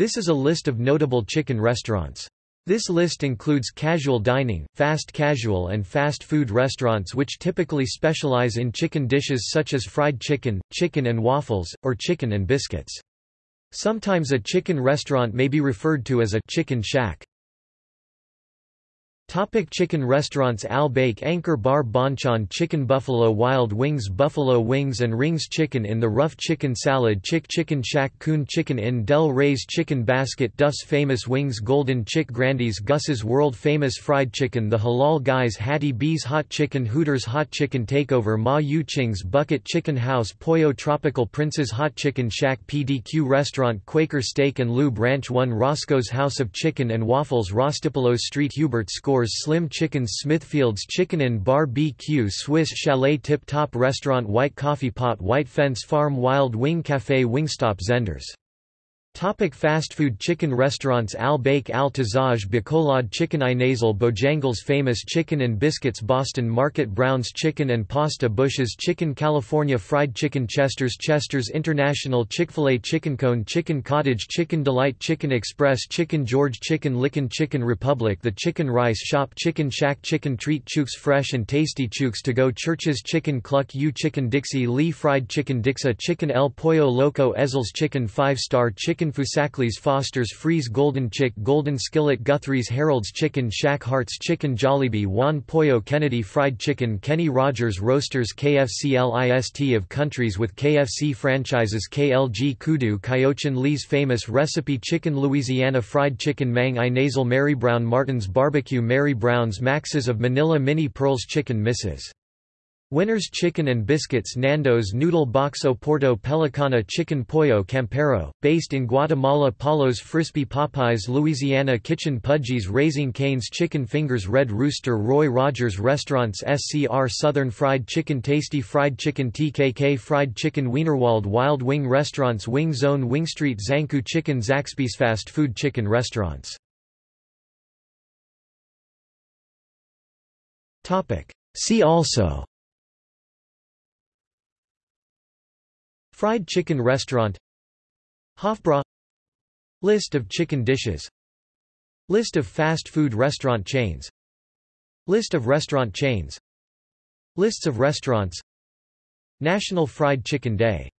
This is a list of notable chicken restaurants. This list includes casual dining, fast casual and fast food restaurants which typically specialize in chicken dishes such as fried chicken, chicken and waffles, or chicken and biscuits. Sometimes a chicken restaurant may be referred to as a chicken shack. Topic chicken restaurants Al Baik Anchor Bar Bonchon Chicken Buffalo Wild Wings Buffalo Wings and Rings Chicken in the Rough Chicken Salad Chick Chicken Shack Coon Chicken Inn Del Rey's Chicken Basket Duff's Famous Wings Golden Chick Grandy's Gus's World Famous Fried Chicken The Halal Guys Hattie B's Hot Chicken Hooters Hot Chicken Takeover Ma Yu Ching's Bucket Chicken House Pollo Tropical Prince's Hot Chicken Shack PDQ Restaurant Quaker Steak and Lube Ranch 1 Roscoe's House of Chicken and Waffles Rostipollos Street Hubert Score Slim Chickens Smithfield's Chicken and Bar BQ Swiss Chalet Tip Top Restaurant White Coffee Pot White Fence Farm Wild Wing Café Wingstop Zehnder's Topic fast food chicken restaurants Al Baik Al Tazaj Bacolod Chicken Inasal Bojangles Famous Chicken and Biscuits Boston Market Brown's Chicken and Pasta Bush's Chicken California Fried Chicken Chester's Chester's International Chick-fil-A Chicken Cone Chicken Cottage Chicken Delight Chicken Express Chicken George Chicken Licken Chicken Republic The Chicken Rice Shop Chicken Shack Chicken Treat Chooks Fresh and Tasty Chooks To Go Church's Chicken Cluck U Chicken Dixie Lee Fried Chicken Dixy Chicken El Pollo Loco Ezell's Chicken 5 Star Chicken Chicken Fusakli's Foster's Freeze Golden Chick Golden Skillet Guthrie's Harold's Chicken Shack Hartz Chicken Jollibee Juan Pollo Kennedy Fried Chicken Kenny Rogers Roasters KFC LIST of countries with KFC franchises KLG Kudu Kyochon Lee's Famous Recipe Chicken Louisiana Fried Chicken Mang Inasal Mary Brown Martin's Barbecue Mary Brown's Max's of Manila Minnie Pearl's Chicken Mrs. Winners Chicken and Biscuits Nando's Noodle Box Porto Pelicana Chicken Pollo Campero, based in Guatemala Paulo's Frisbee Popeyes Louisiana Kitchen Pudgy's Raising Cane's Chicken Fingers Red Rooster Roy Rogers Restaurants SCR Southern Fried Chicken Tasty Fried Chicken TKK Fried Chicken Wienerwald Wild Wing Restaurants Wing Zone Wing Street Zankou Chicken Zaxby's Fast Food Chicken Restaurants. See also Fried chicken restaurant Hofbräu List of chicken dishes List of fast food restaurant chains List of restaurant chains Lists of restaurants National Fried Chicken Day